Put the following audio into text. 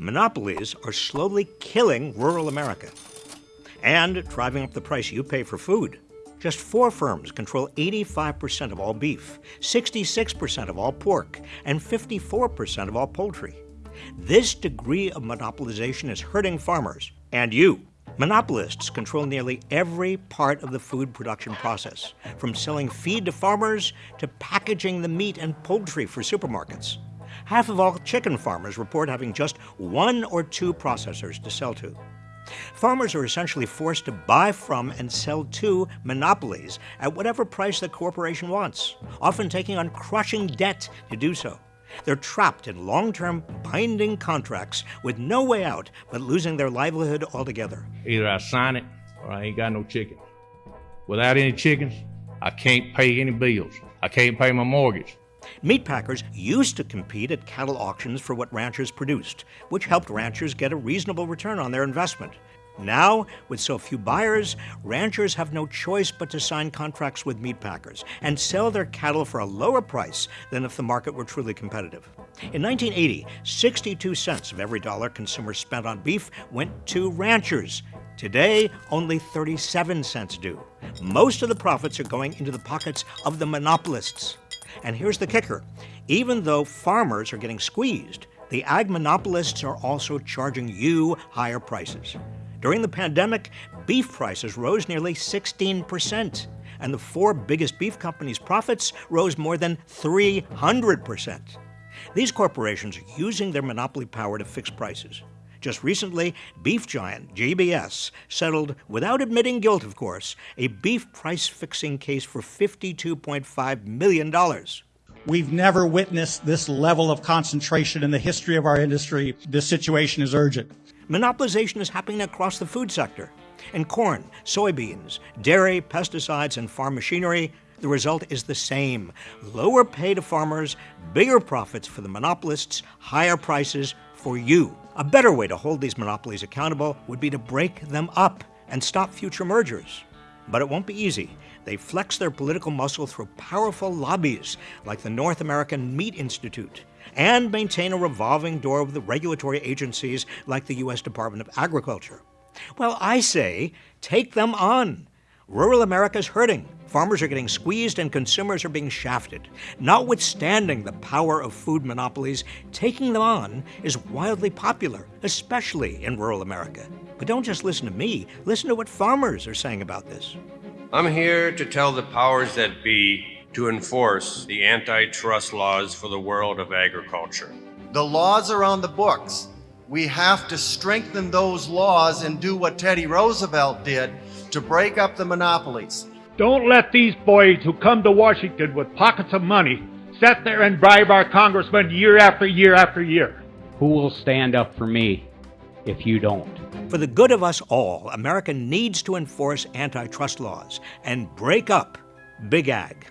Monopolies are slowly killing rural America and driving up the price you pay for food. Just four firms control 85% of all beef, 66% of all pork, and 54% of all poultry. This degree of monopolization is hurting farmers and you. Monopolists control nearly every part of the food production process, from selling feed to farmers to packaging the meat and poultry for supermarkets. Half of all chicken farmers report having just one or two processors to sell to. Farmers are essentially forced to buy from and sell to monopolies at whatever price the corporation wants, often taking on crushing debt to do so. They're trapped in long term binding contracts with no way out but losing their livelihood altogether. Either I sign it or I ain't got no chicken. Without any chickens, I can't pay any bills. I can't pay my mortgage. Meat packers used to compete at cattle auctions for what ranchers produced, which helped ranchers get a reasonable return on their investment. Now, with so few buyers, ranchers have no choice but to sign contracts with meat packers and sell their cattle for a lower price than if the market were truly competitive. In 1980, 62 cents of every dollar consumers spent on beef went to ranchers. Today, only 37 cents do. Most of the profits are going into the pockets of the monopolists. And here's the kicker even though farmers are getting squeezed, the ag monopolists are also charging you higher prices. During the pandemic, beef prices rose nearly 16%, and the four biggest beef companies' profits rose more than 300%. These corporations are using their monopoly power to fix prices. Just recently, beef giant JBS settled, without admitting guilt, of course, a beef price fixing case for $52.5 million. We've never witnessed this level of concentration in the history of our industry. This situation is urgent. Monopolization is happening across the food sector. In corn, soybeans, dairy, pesticides, and farm machinery, the result is the same lower pay to farmers, bigger profits for the monopolists, higher prices for you. A better way to hold these monopolies accountable would be to break them up and stop future mergers. But it won't be easy. They flex their political muscle through powerful lobbies like the North American Meat Institute and maintain a revolving door with the regulatory agencies like the U.S. Department of Agriculture. Well, I say, take them on. Rural America's hurting. Farmers are getting squeezed and consumers are being shafted. Notwithstanding the power of food monopolies, taking them on is wildly popular, especially in rural America. But don't just listen to me, listen to what farmers are saying about this. I'm here to tell the powers that be to enforce the antitrust laws for the world of agriculture. The laws are on the books. We have to strengthen those laws and do what Teddy Roosevelt did to break up the monopolies. Don't let these boys who come to Washington with pockets of money sit there and bribe our congressmen year after year after year. Who will stand up for me if you don't? For the good of us all, America needs to enforce antitrust laws and break up Big Ag.